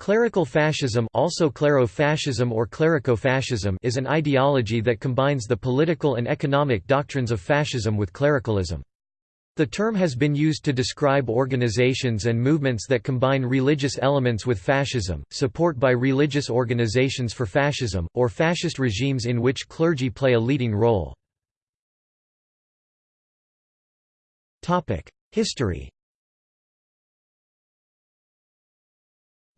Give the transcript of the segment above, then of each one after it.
Clerical fascism also clerofascism or clericofascism is an ideology that combines the political and economic doctrines of fascism with clericalism. The term has been used to describe organizations and movements that combine religious elements with fascism, support by religious organizations for fascism, or fascist regimes in which clergy play a leading role. History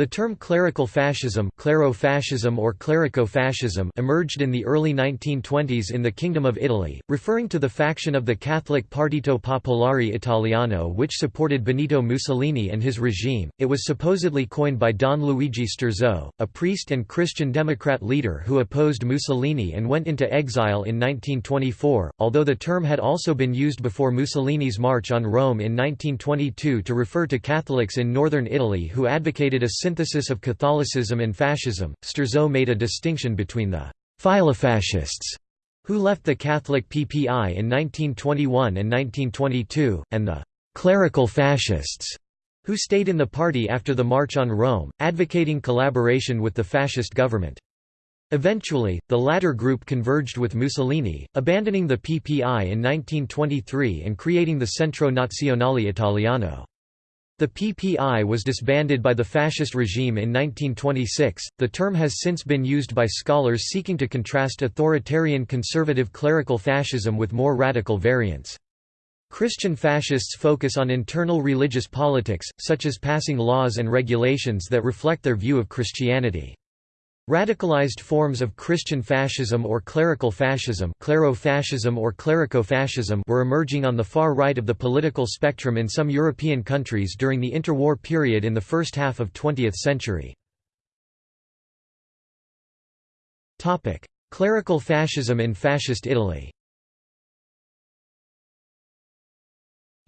The term clerical fascism, clerofascism or clericofascism emerged in the early 1920s in the Kingdom of Italy, referring to the faction of the Catholic Partito Popolare Italiano which supported Benito Mussolini and his regime. It was supposedly coined by Don Luigi Sturzo, a priest and Christian Democrat leader who opposed Mussolini and went into exile in 1924, although the term had also been used before Mussolini's march on Rome in 1922 to refer to Catholics in northern Italy who advocated a synthesis of Catholicism and fascism, Sturzo made a distinction between the «filofascists» who left the Catholic PPI in 1921 and 1922, and the «clerical fascists» who stayed in the party after the March on Rome, advocating collaboration with the fascist government. Eventually, the latter group converged with Mussolini, abandoning the PPI in 1923 and creating the Centro Nazionale Italiano. The PPI was disbanded by the fascist regime in 1926. The term has since been used by scholars seeking to contrast authoritarian conservative clerical fascism with more radical variants. Christian fascists focus on internal religious politics, such as passing laws and regulations that reflect their view of Christianity. Radicalized forms of Christian fascism or clerical fascism, clerofascism or clericofascism were emerging on the far right of the political spectrum in some European countries during the interwar period in the first half of 20th century. Topic: Clerical fascism in fascist Italy.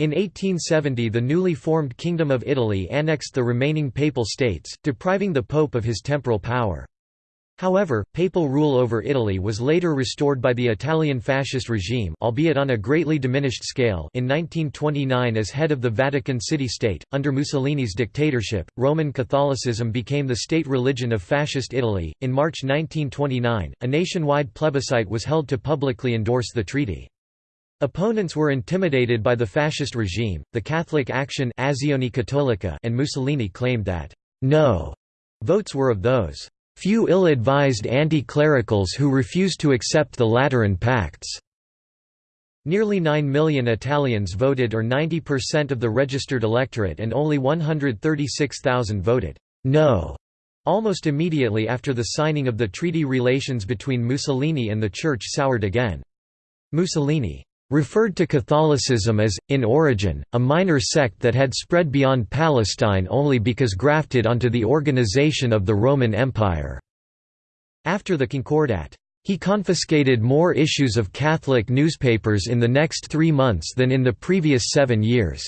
In 1870 the newly formed Kingdom of Italy annexed the remaining papal states, depriving the pope of his temporal power. However, papal rule over Italy was later restored by the Italian fascist regime albeit on a greatly diminished scale in 1929 as head of the Vatican City-State. Under Mussolini's dictatorship, Roman Catholicism became the state religion of fascist Italy. In March 1929, a nationwide plebiscite was held to publicly endorse the treaty. Opponents were intimidated by the fascist regime, the Catholic Action and Mussolini claimed that no votes were of those few ill-advised anti-clericals who refused to accept the Lateran Pacts. Nearly 9 million Italians voted or 90% of the registered electorate and only 136,000 voted «no» almost immediately after the signing of the treaty relations between Mussolini and the Church soured again. Mussolini referred to Catholicism as, in origin, a minor sect that had spread beyond Palestine only because grafted onto the organization of the Roman Empire. After the Concordat, he confiscated more issues of Catholic newspapers in the next three months than in the previous seven years.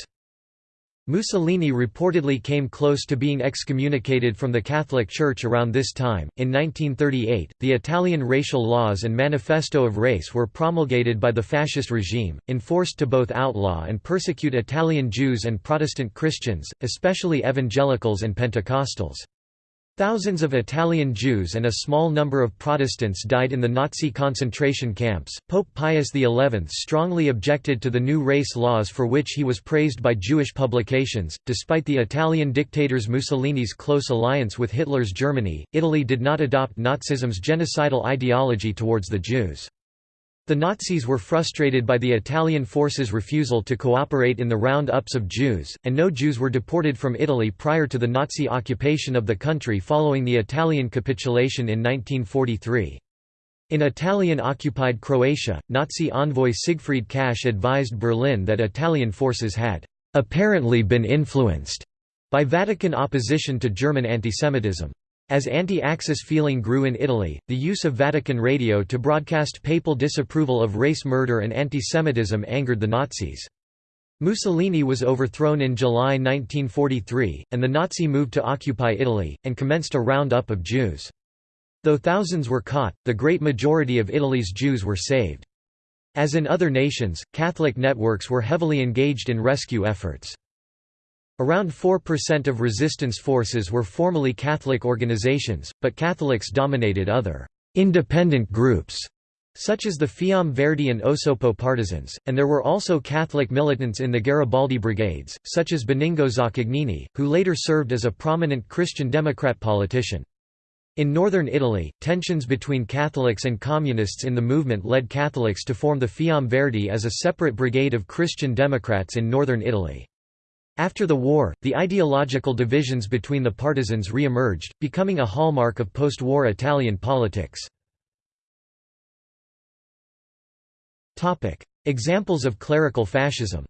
Mussolini reportedly came close to being excommunicated from the Catholic Church around this time. In 1938, the Italian racial laws and Manifesto of Race were promulgated by the fascist regime, enforced to both outlaw and persecute Italian Jews and Protestant Christians, especially evangelicals and Pentecostals. Thousands of Italian Jews and a small number of Protestants died in the Nazi concentration camps. Pope Pius XI strongly objected to the new race laws for which he was praised by Jewish publications. Despite the Italian dictators Mussolini's close alliance with Hitler's Germany, Italy did not adopt Nazism's genocidal ideology towards the Jews. The Nazis were frustrated by the Italian forces' refusal to cooperate in the round-ups of Jews, and no Jews were deported from Italy prior to the Nazi occupation of the country following the Italian capitulation in 1943. In Italian-occupied Croatia, Nazi envoy Siegfried Kasche advised Berlin that Italian forces had «apparently been influenced» by Vatican opposition to German antisemitism. As anti-Axis feeling grew in Italy, the use of Vatican radio to broadcast papal disapproval of race murder and anti-Semitism angered the Nazis. Mussolini was overthrown in July 1943, and the Nazi moved to occupy Italy, and commenced a roundup of Jews. Though thousands were caught, the great majority of Italy's Jews were saved. As in other nations, Catholic networks were heavily engaged in rescue efforts. Around 4% of resistance forces were formally Catholic organizations, but Catholics dominated other independent groups such as the Fiamme Verdi and Osoppo partisans, and there were also Catholic militants in the Garibaldi brigades, such as Benigno Zaccagnini, who later served as a prominent Christian Democrat politician. In northern Italy, tensions between Catholics and Communists in the movement led Catholics to form the Fiamme Verdi as a separate brigade of Christian Democrats in northern Italy. After the war, the ideological divisions between the partisans re-emerged, becoming a hallmark of post-war Italian politics. Examples of clerical fascism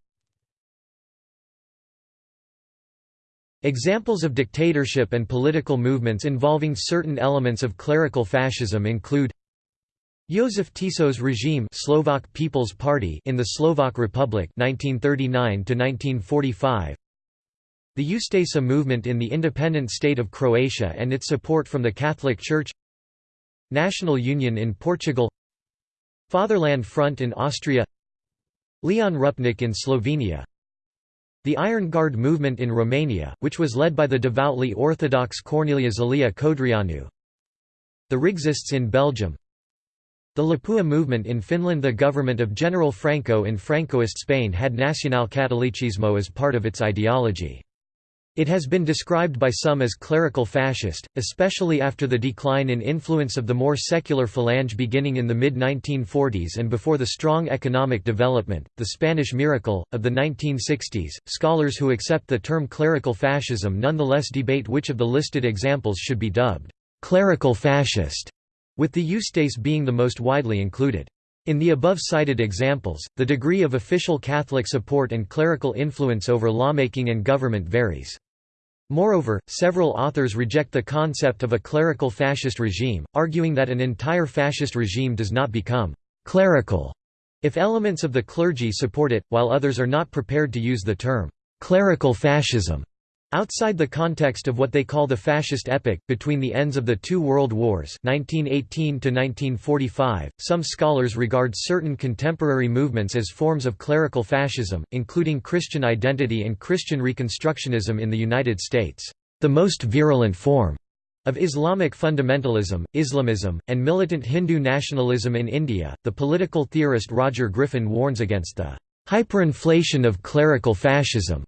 Examples of dictatorship and political movements involving certain elements of clerical fascism include Josef Tiso's regime Slovak People's Party in the Slovak Republic 1939 1945 The Ustaša movement in the independent state of Croatia and its support from the Catholic Church. National Union in Portugal. Fatherland Front in Austria. Leon Rupnik in Slovenia. The Iron Guard movement in Romania, which was led by the devoutly Orthodox Corneliu Zelea Codreanu The Rexists in Belgium The Lapua movement in Finland The government of General Franco in Francoist Spain had Nacional nacionalcatolicismo as part of its ideology. It has been described by some as clerical fascist, especially after the decline in influence of the more secular Falange beginning in the mid-1940s and before the strong economic development, the Spanish miracle, of the 1960s. Scholars who accept the term clerical fascism nonetheless debate which of the listed examples should be dubbed clerical fascist, with the Ustaše being the most widely included. In the above-cited examples, the degree of official Catholic support and clerical influence over lawmaking and government varies. Moreover, several authors reject the concept of a clerical fascist regime, arguing that an entire fascist regime does not become «clerical» if elements of the clergy support it, while others are not prepared to use the term «clerical fascism» Outside the context of what they call the fascist epoch, between the ends of the two world wars 1918 some scholars regard certain contemporary movements as forms of clerical fascism, including Christian identity and Christian Reconstructionism in the United States. The most virulent form of Islamic fundamentalism, Islamism, and militant Hindu nationalism in India, the political theorist Roger Griffin warns against the hyperinflation of clerical fascism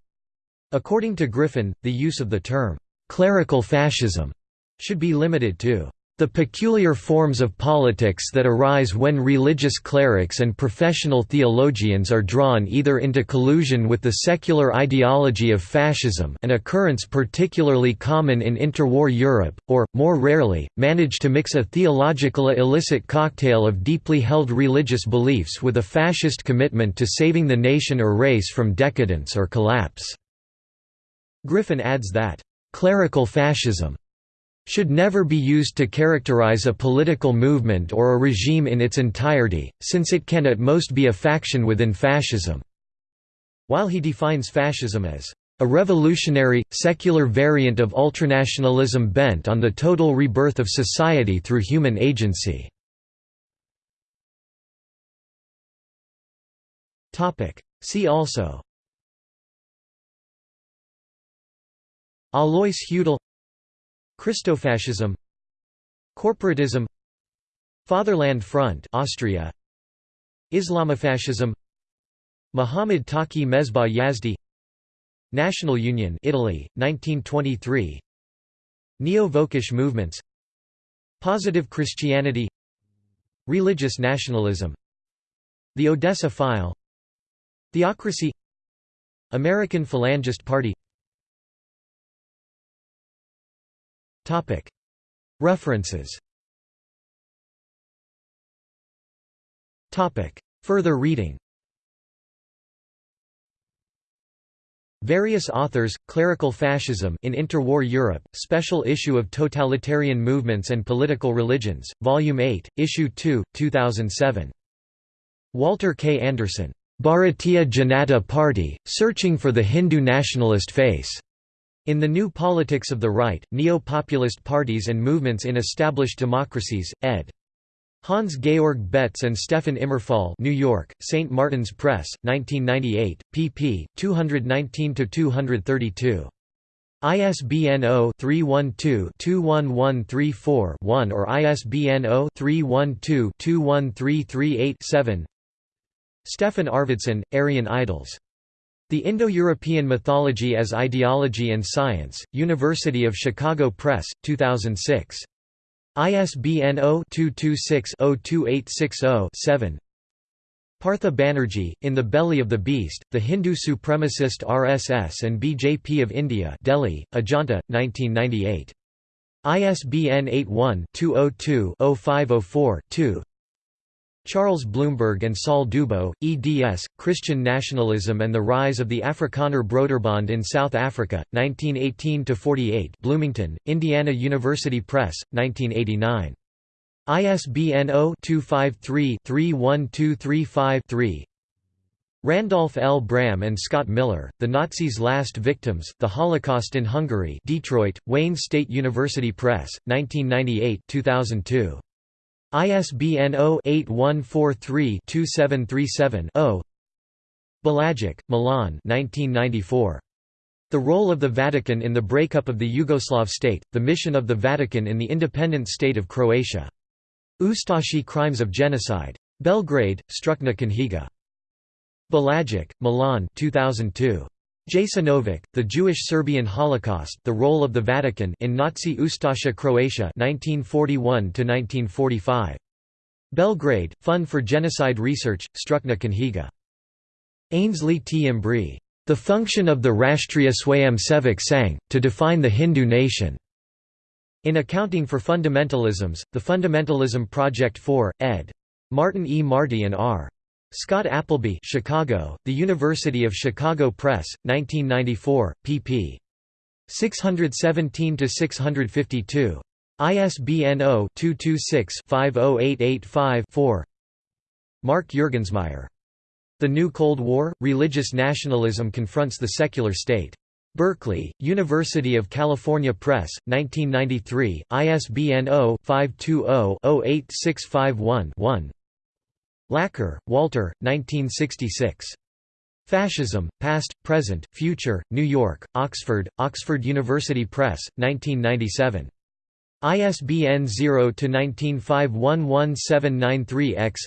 According to Griffin, the use of the term, "'clerical fascism' should be limited to the peculiar forms of politics that arise when religious clerics and professional theologians are drawn either into collusion with the secular ideology of fascism an occurrence particularly common in interwar Europe, or, more rarely, manage to mix a theological illicit cocktail of deeply held religious beliefs with a fascist commitment to saving the nation or race from decadence or collapse. Griffin adds that, "...clerical fascism should never be used to characterize a political movement or a regime in its entirety, since it can at most be a faction within fascism." While he defines fascism as a revolutionary, secular variant of ultranationalism bent on the total rebirth of society through human agency. See also Alois Hudal Christofascism Corporatism Fatherland Front Austria Islamofascism Muhammad Taqi Mesbah Yazdi National Union Italy 1923 Neo-Völkisch movements Positive Christianity Religious nationalism The Odessa File Theocracy American Phalangist Party References Further reading Various authors, Clerical Fascism in Interwar Europe, Special Issue of Totalitarian Movements and Political Religions, Volume 8, Issue 2, 2007. Walter K. Anderson. Bharatiya Janata Party, Searching for the Hindu Nationalist Face. In the New Politics of the Right, Neo-Populist Parties and Movements in Established Democracies, ed. Hans-Georg Betz and Stefan Immerfall New York, St. Martin's Press, 1998, pp. 219–232. ISBN 0-312-21134-1 or ISBN 0-312-21338-7 Stefan Arvidsson, Aryan Idols. The Indo-European Mythology as Ideology and Science, University of Chicago Press, 2006. ISBN 0-226-02860-7 Partha Banerjee, In the Belly of the Beast, The Hindu Supremacist RSS and BJP of India Delhi, Ajanta, 1998. ISBN 81-202-0504-2 Charles Bloomberg and Saul Dubow, eds, Christian Nationalism and the Rise of the Afrikaner Broederbond in South Africa, 1918–48 Bloomington, Indiana University Press, 1989. ISBN 0-253-31235-3 Randolph L. Braham and Scott Miller, The Nazis' Last Victims, The Holocaust in Hungary Detroit, Wayne State University Press, 1998 2002. ISBN 0-8143-2737-0 Bulajić, Milan 1994. The Role of the Vatican in the Breakup of the Yugoslav State, The Mission of the Vatican in the Independent State of Croatia. Ustashi Crimes of Genocide. Belgrade, Stručna knjiga. Bulajić, Milan 2002. Jasenovac, The Jewish Serbian Holocaust The Role of the Vatican in Nazi Ustasha Croatia 1941–1945. Belgrade, Fund for Genocide Research, Stručna knjiga. Ainslie T. Embree. The Function of the Rashtriya Swayamsevak Sangh, to Define the Hindu Nation. In Accounting for Fundamentalisms, The Fundamentalism Project 4, ed. Martin E. Marty and R. Scott Appleby Chicago, The University of Chicago Press, 1994, pp. 617–652. ISBN 0-226-50885-4 Mark Juergensmeyer. The New Cold War, Religious Nationalism Confronts the Secular State. Berkeley, University of California Press, 1993, ISBN 0-520-08651-1 Laqueur, Walter, 1966. Fascism, Past, Present, Future, New York, Oxford, Oxford University Press, 1997. ISBN 0-19511793-X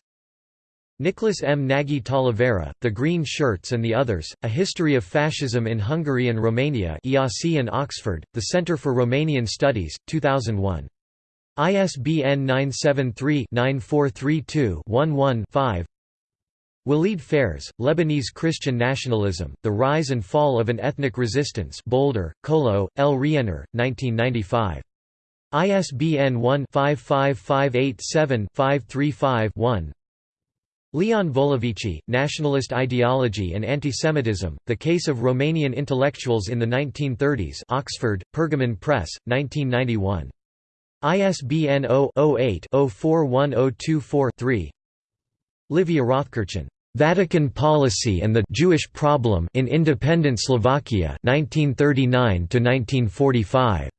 Nicholas M. Nagy Talavera, The Green Shirts and the Others, A History of Fascism in Hungary and Romania and Oxford, The Centre for Romanian Studies, 2001. ISBN 973-9432-11-5 Walid Phares, Lebanese Christian Nationalism, The Rise and Fall of an Ethnic Resistance Boulder, Colo, L. Rienner, 1995. ISBN 1-55587-535-1 Leon Volovici, Nationalist Ideology and Antisemitism, The Case of Romanian Intellectuals in the 1930s Oxford, Pergamon Press, 1991. ISBN 0-08-041024-3 Livia Rothkirchen. Vatican Policy and the Jewish Problem in Independent Slovakia 1939 1945.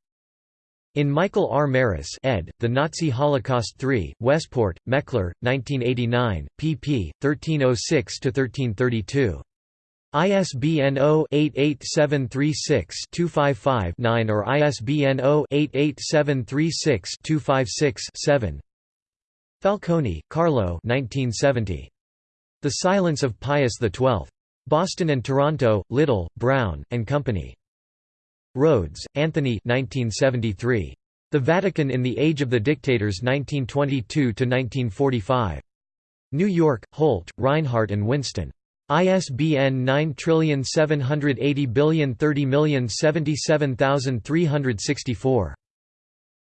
In Michael R. Marrus ed., The Nazi Holocaust 3, Westport, Meckler, 1989, pp. 1306–1332. ISBN 0-88736-255-9 or ISBN 0-88736-256-7 Falconi, Carlo 1970. The Silence of Pius XII. Boston and Toronto, Little, Brown, and Company. Rhodes, Anthony 1973. The Vatican in the Age of the Dictators 1922–1945. New York, Holt, Rinehart and Winston. ISBN 9780030077364.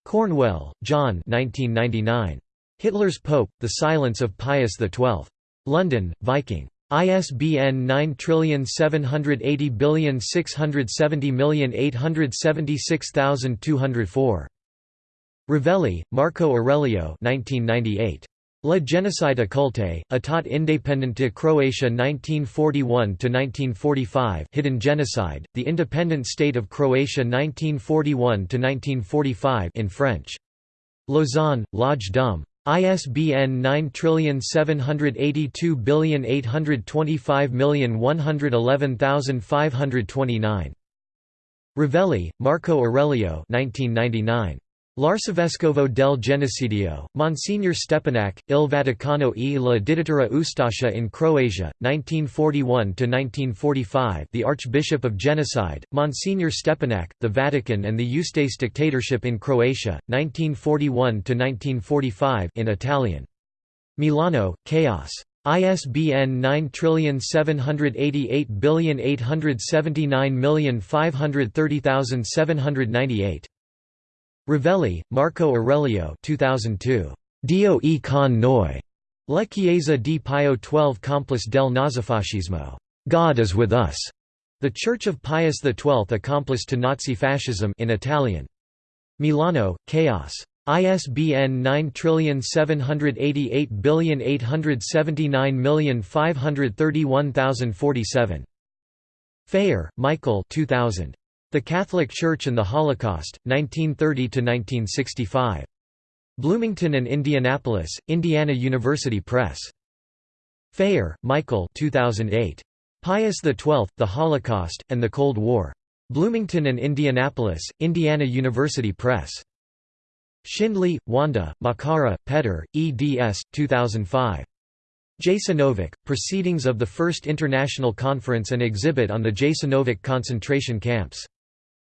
Cornwell, John 1999. Hitler's Pope, The Silence of Pius XII. London, Viking. ISBN 9780670876204. Rivelli, Marco Aurelio 1998. La genocide occulte, Etat independente Croatia 1941–1945 Hidden Genocide, The Independent State of Croatia 1941–1945 in French. Lausanne, L'Age d'Homme. ISBN 9782825111529. Rivelli, Marco Aurelio 1999. L'Arcivescovo del Genocidio, Monsignor Stepinac, Il Vaticano e la dittatura Ustascia in Croatia, 1941–1945 The Archbishop of Genocide, Monsignor Stepinac, the Vatican and the Ustase dictatorship in Croatia, 1941–1945 in Italian. Milano, Kaos. ISBN 9788879530798. Rivelli, Marco Aurelio 2002. Dio e con noi. La Chiesa di Pio XII Complice del Nazifascismo. God is with us. The Church of Pius XII Accomplice to Nazi Fascism in Italian. Milano, Kaos. ISBN 9788879531047. Phayer, Michael 2000. The Catholic Church and the Holocaust, 1930–1965. Bloomington and Indianapolis, Indiana University Press. Phayer, Michael 2008. Pius XII, The Holocaust, and the Cold War. Bloomington and Indianapolis, Indiana University Press. Schindley, Wanda, Makara, Petter, eds. 2005. Jasenovac, Proceedings of the First International Conference and Exhibit on the Jasenovac concentration camps.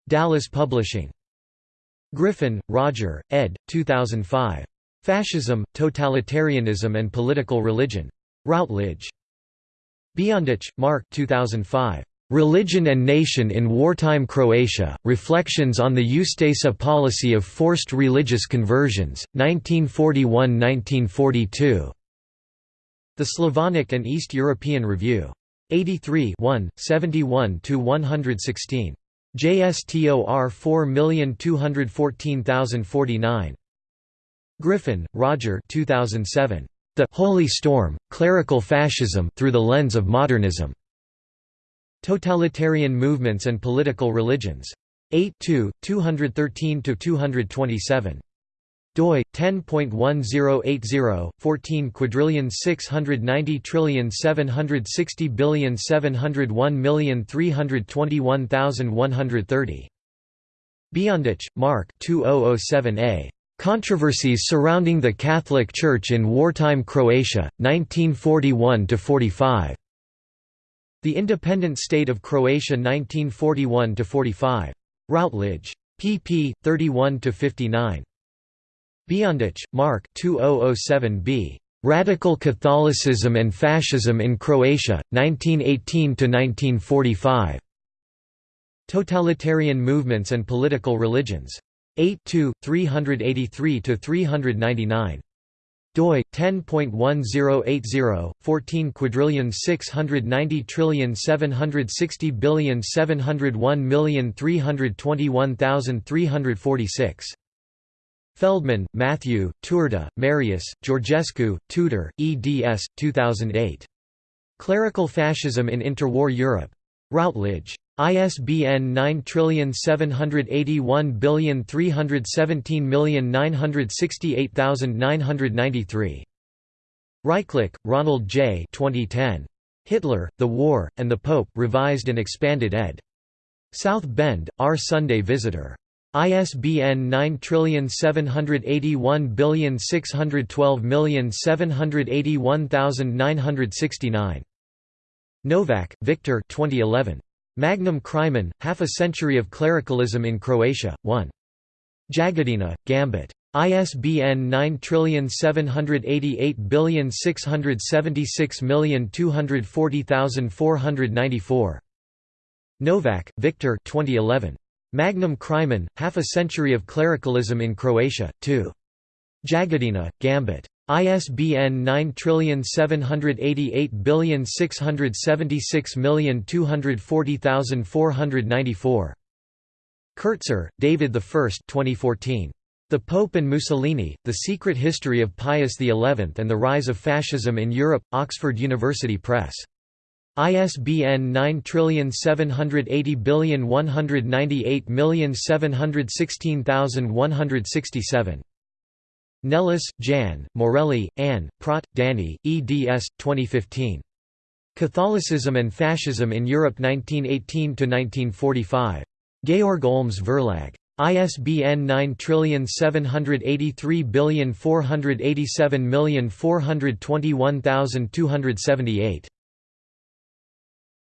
Dallas Publishing. Griffin, Roger, ed. 2005. Fascism, Totalitarianism and Political Religion. Routledge. Biondich, Mark 2005. Religion and Nation in Wartime Croatia, Reflections on the Ustasa Policy of Forced Religious Conversions, 1941–1942. The Slavonic and East European Review. 83 71–116. JSTOR 4214049. Griffin, Roger 2007. The Holy Storm, Clerical Fascism through the Lens of Modernism. Totalitarian Movements and Political Religions. 8 213–227 doi 10.1080 14 quadrillion 690 trillion 760 billion 701 million 321,130 Biondich, Mark 2007a Controversies surrounding the Catholic Church in wartime Croatia 1941 to 45 The Independent State of Croatia 1941 to 45 Routledge. Pp 31 to 59 Biondich, Mark 2007b. Radical Catholicism and Fascism in Croatia, 1918–1945. Totalitarian Movements and Political Religions. 8 383–399 doi 10.1080 14 quadrillion 690 trillion 760 billion 701 million 321,346 Feldman, Matthew, Turda, Marius, Georgescu, Tudor, eds. 2008. Clerical Fascism in Interwar Europe. Routledge. ISBN 9781317968993. Rychlak, Ronald J. 2010. Hitler, the War, and the Pope revised and expanded ed. South Bend, R. Sunday Visitor. ISBN 9781612781969. Novak, Victor 2011. Magnum Crimen, Half a Century of Clericalism in Croatia, 1. Jagodina, Gambit. ISBN 97886240494. Novak, Victor 2011. Magnum Crimen, Half a Century of Clericalism in Croatia, 2. Jagodina, Gambit. ISBN 9788627640494. Kertzer, David I 2014. The Pope and Mussolini, The Secret History of Pius XI and the Rise of Fascism in Europe, Oxford University Press. ISBN 9780198716167. Nelis, Jan, Morelli, Anne, Pratt, Danny, eds. 2015. Catholicism and Fascism in Europe 1918–1945. Georg Olms Verlag. ISBN 978348742121278.